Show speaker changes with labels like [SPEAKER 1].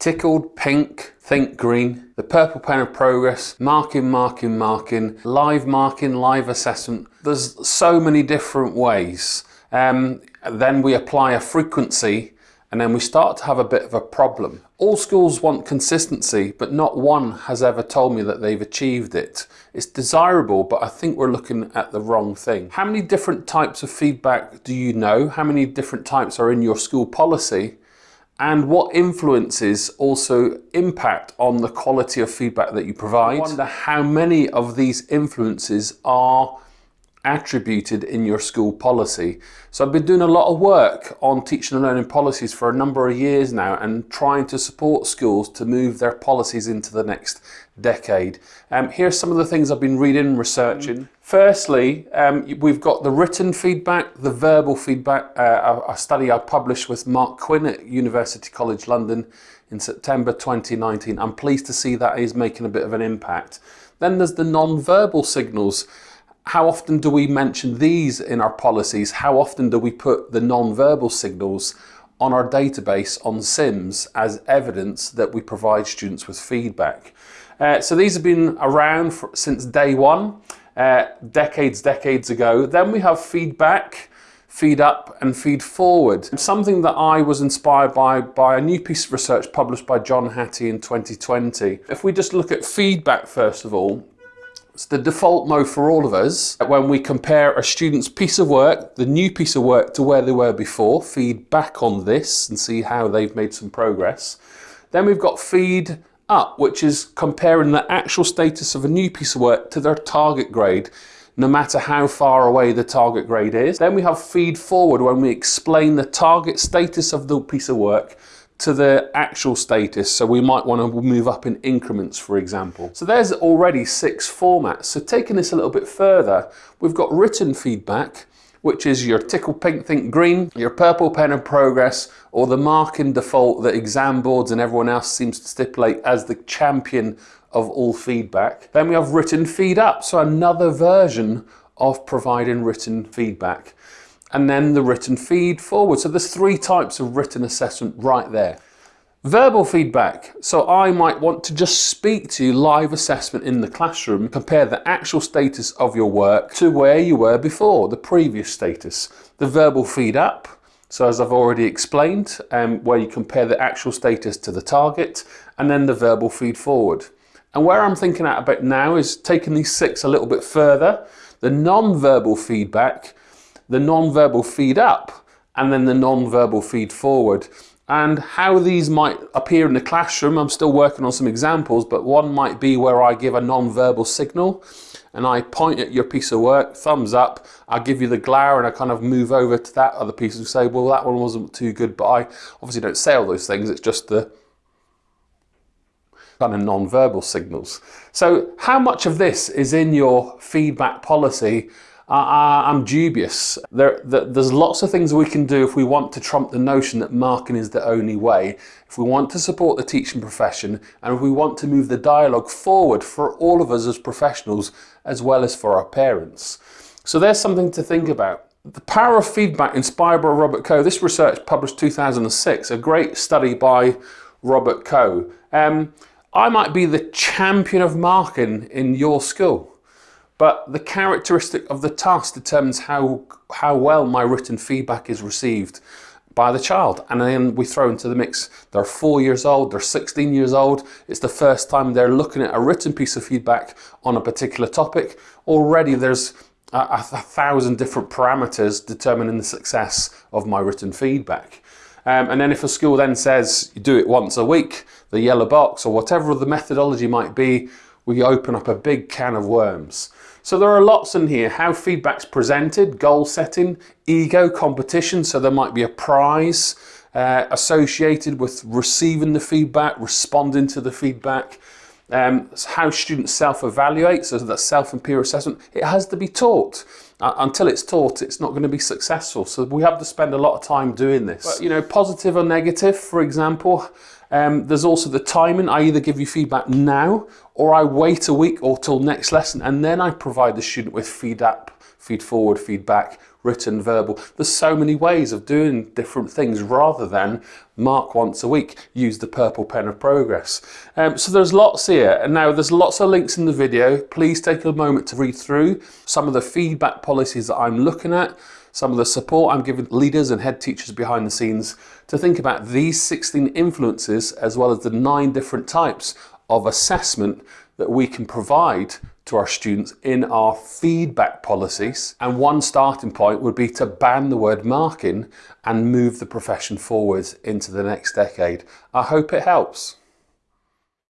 [SPEAKER 1] tickled, pink, think green, the purple pen of progress, marking, marking, marking, live marking, live assessment. There's so many different ways. Um, then we apply a frequency and then we start to have a bit of a problem. All schools want consistency, but not one has ever told me that they've achieved it. It's desirable, but I think we're looking at the wrong thing. How many different types of feedback do you know? How many different types are in your school policy? And what influences also impact on the quality of feedback that you provide? I wonder how many of these influences are attributed in your school policy. So I've been doing a lot of work on teaching and learning policies for a number of years now and trying to support schools to move their policies into the next decade. Um, here's some of the things I've been reading and researching. Firstly, um, we've got the written feedback, the verbal feedback, uh, a, a study I published with Mark Quinn at University College London in September 2019. I'm pleased to see that is making a bit of an impact. Then there's the non-verbal signals how often do we mention these in our policies? How often do we put the non-verbal signals on our database on SIMS as evidence that we provide students with feedback? Uh, so these have been around for, since day one, uh, decades, decades ago. Then we have feedback, feed up and feed forward. Something that I was inspired by by a new piece of research published by John Hattie in 2020. If we just look at feedback first of all, it's the default mode for all of us. When we compare a student's piece of work, the new piece of work to where they were before, feed back on this and see how they've made some progress. Then we've got feed up, which is comparing the actual status of a new piece of work to their target grade, no matter how far away the target grade is. Then we have feed forward when we explain the target status of the piece of work to the actual status. So we might want to move up in increments, for example. So there's already six formats. So taking this a little bit further, we've got written feedback, which is your tickle pink think green, your purple pen of progress, or the marking default that exam boards and everyone else seems to stipulate as the champion of all feedback. Then we have written feed up, so another version of providing written feedback and then the written feed forward. So there's three types of written assessment right there. Verbal feedback. So I might want to just speak to you live assessment in the classroom, compare the actual status of your work to where you were before, the previous status. The verbal feed up. So as I've already explained, um, where you compare the actual status to the target, and then the verbal feed forward. And where I'm thinking about now is taking these six a little bit further. The non-verbal feedback the non-verbal feed up and then the non-verbal feed forward. And how these might appear in the classroom, I'm still working on some examples, but one might be where I give a non-verbal signal and I point at your piece of work, thumbs up, I give you the glare and I kind of move over to that other piece and say, well, that one wasn't too good, but I obviously don't say all those things, it's just the kind of non-verbal signals. So how much of this is in your feedback policy I'm dubious. There, there's lots of things we can do if we want to trump the notion that marking is the only way, if we want to support the teaching profession, and if we want to move the dialogue forward for all of us as professionals, as well as for our parents. So there's something to think about. The power of feedback inspired by Robert Coe. This research published 2006, a great study by Robert Coe. Um, I might be the champion of marking in your school but the characteristic of the task determines how, how well my written feedback is received by the child. And then we throw into the mix, they're four years old, they're 16 years old, it's the first time they're looking at a written piece of feedback on a particular topic. Already there's a, a thousand different parameters determining the success of my written feedback. Um, and then if a school then says you do it once a week, the yellow box or whatever the methodology might be, we open up a big can of worms. So there are lots in here, how feedback's presented, goal setting, ego, competition, so there might be a prize uh, associated with receiving the feedback, responding to the feedback, um, how students self-evaluate, so that self and peer assessment, it has to be taught. Uh, until it's taught, it's not going to be successful. So we have to spend a lot of time doing this. But, you know, positive or negative, for example, um, there's also the timing. I either give you feedback now or I wait a week or till next lesson and then I provide the student with feed up, feed forward, feedback written, verbal. There's so many ways of doing different things rather than mark once a week, use the purple pen of progress. Um, so there's lots here. And now there's lots of links in the video. Please take a moment to read through some of the feedback policies that I'm looking at, some of the support I'm giving leaders and head teachers behind the scenes to think about these 16 influences as well as the nine different types of assessment that we can provide to our students in our feedback policies. And one starting point would be to ban the word marking and move the profession forwards into the next decade. I hope it helps.